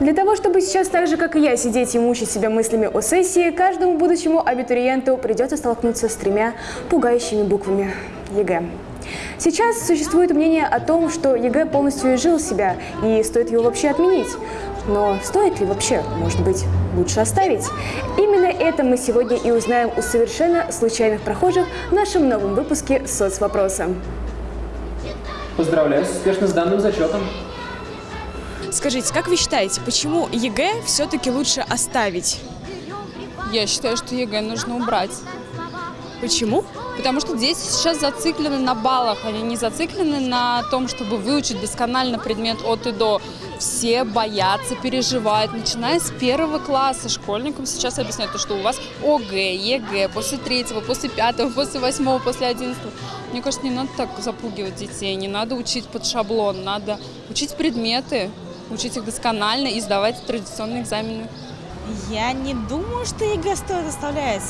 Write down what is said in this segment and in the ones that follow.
Для того, чтобы сейчас так же, как и я, сидеть и мучить себя мыслями о сессии, каждому будущему абитуриенту придется столкнуться с тремя пугающими буквами ЕГЭ. Сейчас существует мнение о том, что ЕГЭ полностью изжил себя и стоит его вообще отменить. Но стоит ли вообще? Может быть, лучше оставить? Именно это мы сегодня и узнаем у совершенно случайных прохожих в нашем новом выпуске «Соцвопроса». Поздравляю с успешно сданным зачетом. Скажите, как вы считаете, почему ЕГЭ все-таки лучше оставить? Я считаю, что ЕГЭ нужно убрать. Почему? Потому что дети сейчас зациклены на баллах, они не зациклены на том, чтобы выучить досконально предмет от и до. Все боятся, переживают, начиная с первого класса. Школьникам сейчас объясняют, что у вас ОГЭ, ЕГЭ, после третьего, после пятого, после восьмого, после одиннадцатого. Мне кажется, не надо так запугивать детей, не надо учить под шаблон, надо учить предметы, учить их досконально и сдавать традиционные экзамены. Я не думаю, что ЕГЭ стоит оставлять.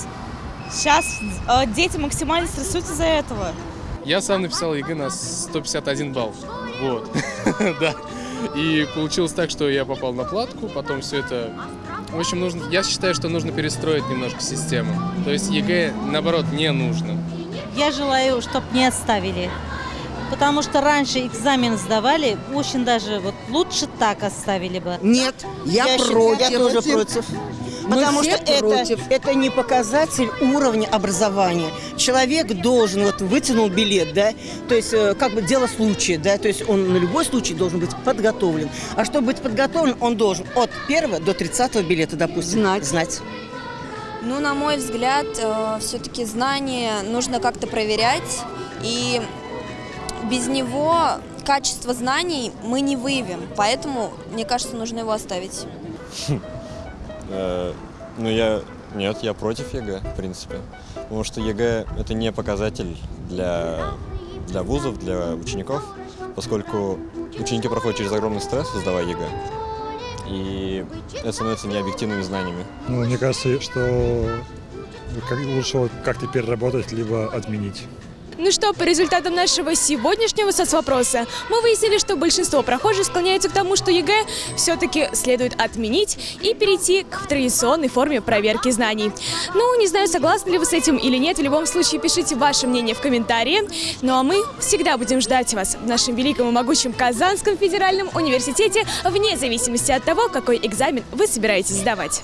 Сейчас э, дети максимально стрессуются из-за этого. Я сам написал ЕГЭ на 151 балл. Вот. Да. И получилось так, что я попал на платку, потом все это... В общем, нужно, я считаю, что нужно перестроить немножко систему. То есть ЕГЭ, наоборот, не нужно. Я желаю, чтобы не оставили. Потому что раньше экзамен сдавали, очень даже вот лучше так оставили бы. Нет, я, считаю, против. Я тоже против. Мы Потому что это, против. это не показатель уровня образования. Человек должен, вот вытянул билет, да, то есть э, как бы дело случая, да, то есть он на любой случай должен быть подготовлен. А чтобы быть подготовлен, он должен от первого до 30 билета, допустим, Знать. знать. Ну, на мой взгляд, все-таки знания нужно как-то проверять, и без него качество знаний мы не выявим, поэтому, мне кажется, нужно его оставить. Э, Ну, я... Нет, я против ЕГЭ, в принципе. Потому что ЕГЭ – это не показатель для, для вузов, для учеников, поскольку ученики проходят через огромный стресс, сдавая ЕГЭ. И это становится необъективными знаниями. Ну, мне кажется, что как- лучше как-то переработать, либо отменить. Ну что, по результатам нашего сегодняшнего соцвопроса мы выяснили, что большинство прохожих склоняются к тому, что ЕГЭ все-таки следует отменить и перейти к традиционной форме проверки знаний. Ну, не знаю, согласны ли вы с этим или нет, в любом случае пишите ваше мнение в комментарии. Ну а мы всегда будем ждать вас в нашем великом и могучем Казанском федеральном университете, вне зависимости от того, какой экзамен вы собираетесь сдавать.